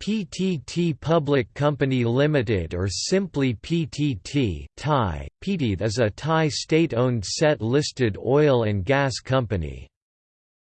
PTT Public Company Limited or simply PTT Thai, PTT is a Thai state-owned set-listed oil and gas company.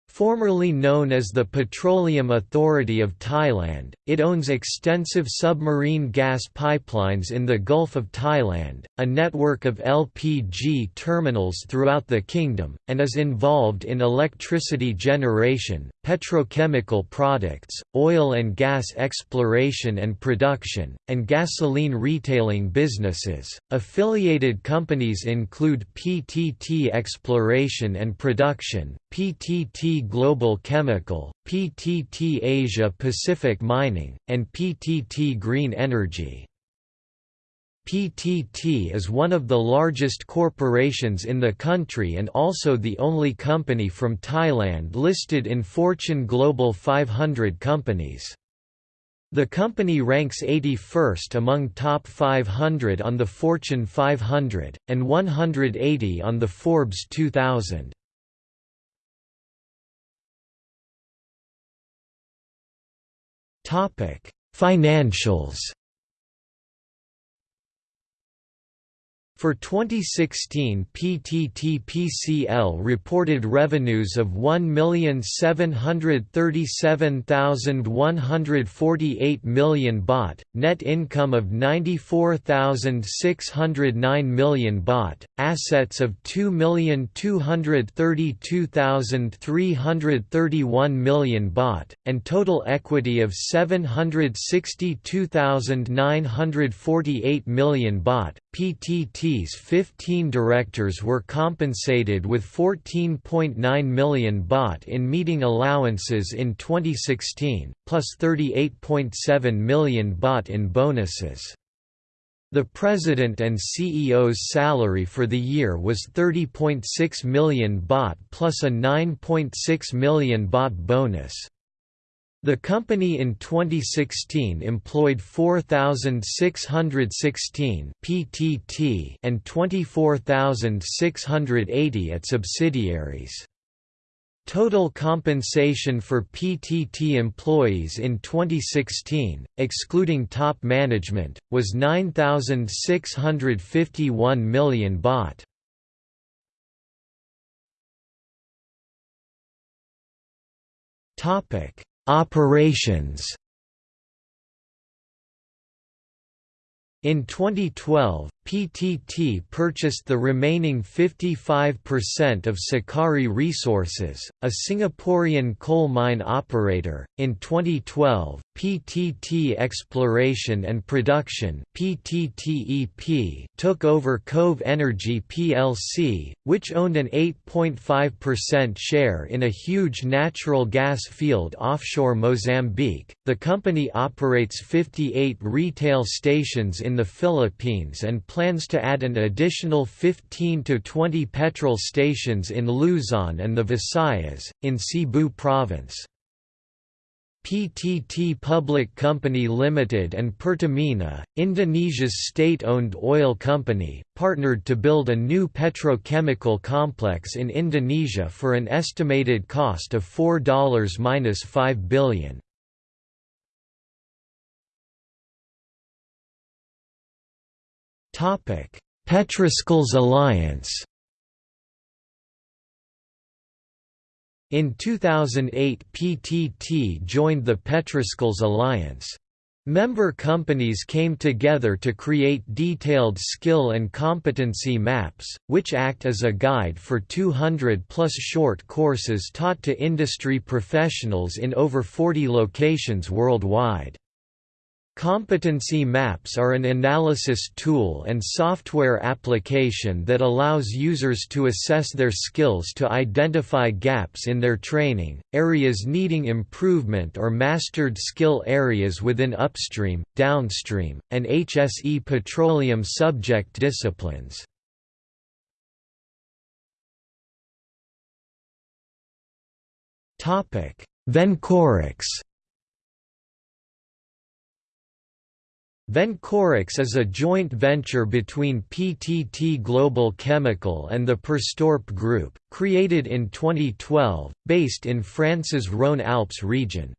Formerly known as the Petroleum Authority of Thailand, it owns extensive submarine gas pipelines in the Gulf of Thailand, a network of LPG terminals throughout the kingdom, and is involved in electricity generation, petrochemical products, oil and gas exploration and production, and gasoline retailing businesses. Affiliated companies include PTT Exploration and Production, PTT Global Chemical, PTT Asia Pacific Mining, and PTT Green Energy. PTT is one of the largest corporations in the country and also the only company from Thailand listed in Fortune Global 500 companies. The company ranks 81st among top 500 on the Fortune 500, and 180 on the Forbes 2000. Topic: Financials. For 2016 PTT-PCL reported revenues of 1,737,148 million baht, net income of 94,609 million baht, assets of 2,232,331 million baht, and total equity of 762,948 million baht. PTT's 15 directors were compensated with 14.9 million baht in meeting allowances in 2016, plus 38.7 million baht in bonuses. The president and CEO's salary for the year was 30.6 million baht plus a 9.6 million baht bonus. The company in 2016 employed 4,616 PTT and 24,680 at subsidiaries. Total compensation for PTT employees in 2016, excluding top management, was 9,651 million baht. Topic Operations. In 2012, PTT purchased the remaining 55% of Sakari Resources, a Singaporean coal mine operator. In 2012, PTT Exploration and Production (PTTEP) took over Cove Energy plc, which owned an 8.5% share in a huge natural gas field offshore Mozambique. The company operates 58 retail stations in the Philippines and plans to add an additional 15 to 20 petrol stations in Luzon and the Visayas, in Cebu province. PTT Public Company Limited and Pertamina, Indonesia's state-owned oil company, partnered to build a new petrochemical complex in Indonesia for an estimated cost of $4–5 billion. Topic: Petroskills Alliance. In 2008 PTT joined the Petroskills Alliance. Member companies came together to create detailed skill and competency maps, which act as a guide for 200-plus short courses taught to industry professionals in over 40 locations worldwide. Competency maps are an analysis tool and software application that allows users to assess their skills to identify gaps in their training, areas needing improvement or mastered skill areas within upstream, downstream, and HSE petroleum subject disciplines. Vencorex Vencorex is a joint venture between PTT Global Chemical and the Perstorp Group, created in 2012, based in France's Rhône-Alpes region.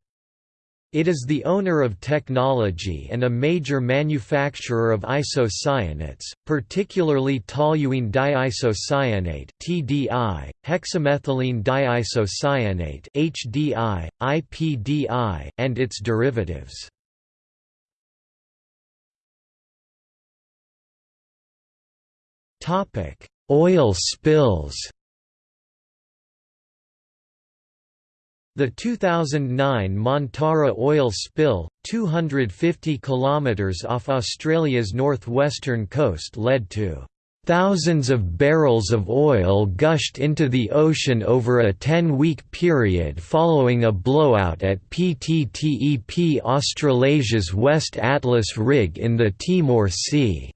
It is the owner of technology and a major manufacturer of isocyanates, particularly toluene diisocyanate (TDI), hexamethylene diisocyanate (HDI), IPDI, and its derivatives. Oil spills. The 2009 Montara oil spill, 250 kilometres off Australia's northwestern coast led to Thousands of barrels of oil gushed into the ocean over a 10-week period following a blowout at PTTEP Australasia's West Atlas rig in the Timor Sea.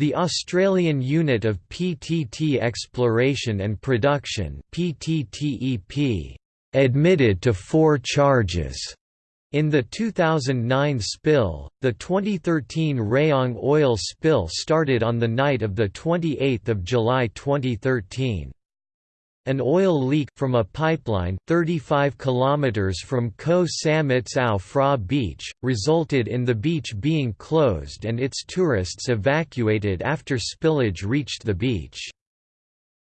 The Australian Unit of PTT Exploration and Production PTTEP admitted to four charges. In the 2009 spill, the 2013 Rayong oil spill started on the night of 28 July 2013. An oil leak from a pipeline 35 kilometers from Koh Samet Ao Phrao Beach resulted in the beach being closed and its tourists evacuated after spillage reached the beach.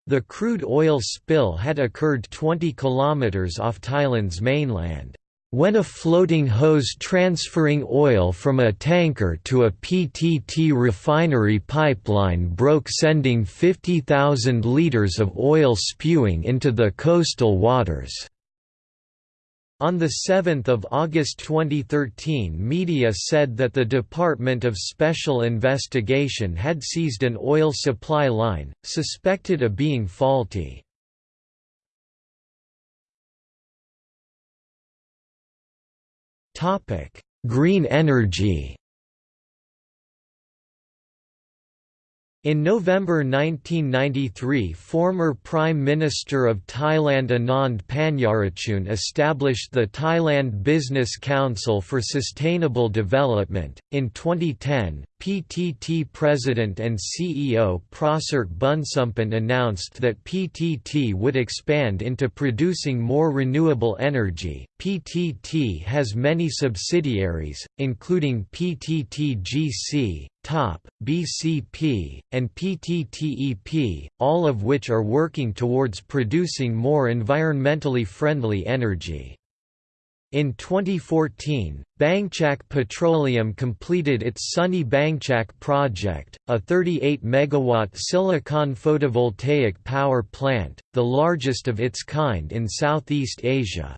The crude oil spill had occurred 20 kilometers off Thailand's mainland. When a floating hose transferring oil from a tanker to a PTT refinery pipeline broke sending 50,000 litres of oil spewing into the coastal waters. On 7 August 2013 media said that the Department of Special Investigation had seized an oil supply line, suspected of being faulty. Green energy In November 1993 former Prime Minister of Thailand Anand Panyarachun established the Thailand Business Council for Sustainable Development. In 2010, PTT President and CEO Prasert Bunsumpun announced that PTT would expand into producing more renewable energy. PTT has many subsidiaries, including PTTGC, TOP, BCP, and PTTEP, all of which are working towards producing more environmentally friendly energy. In 2014, Bangchak Petroleum completed its Sunny Bangchak project, a 38 megawatt silicon photovoltaic power plant, the largest of its kind in Southeast Asia.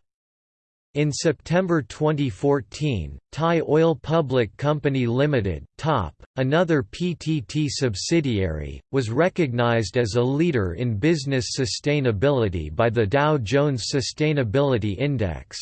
In September 2014, Thai Oil Public Company Limited (TOP), another PTT subsidiary, was recognized as a leader in business sustainability by the Dow Jones Sustainability Index.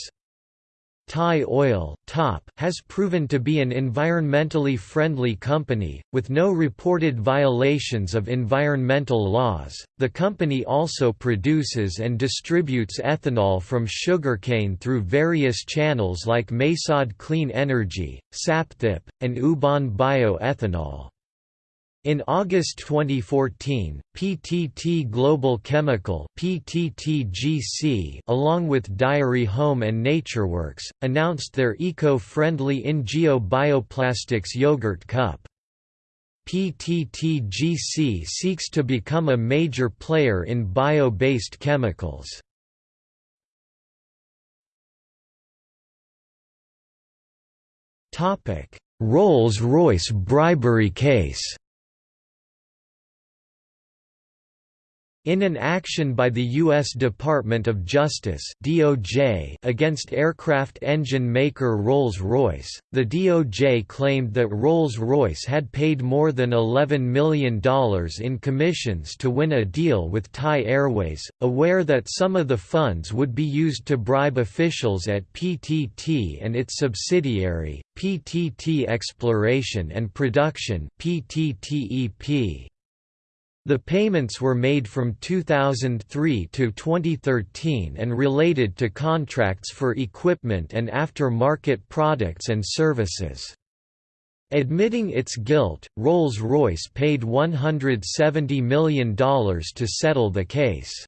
Thai Oil (TOP) has proven to be an environmentally friendly company, with no reported violations of environmental laws. The company also produces and distributes ethanol from sugarcane through various channels like Maesod Clean Energy, Sapthip, and Ubon Bioethanol. In August 2014, PTT Global Chemical PTTGC, along with Dairy Home and NatureWorks, announced their eco-friendly Ingeo Bioplastics yogurt cup. PTTGC seeks to become a major player in bio-based chemicals. Rolls-Royce bribery case In an action by the U.S. Department of Justice DOJ against aircraft engine maker Rolls-Royce, the DOJ claimed that Rolls-Royce had paid more than $11 million in commissions to win a deal with Thai Airways, aware that some of the funds would be used to bribe officials at PTT and its subsidiary, PTT Exploration and Production PTTEP. The payments were made from 2003 to 2013 and related to contracts for equipment and after-market products and services. Admitting its guilt, Rolls-Royce paid $170 million to settle the case.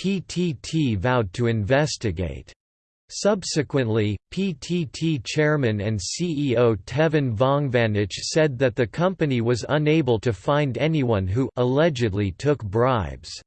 PTT vowed to investigate. Subsequently, PTT chairman and CEO Tevin Vongvanich said that the company was unable to find anyone who allegedly took bribes.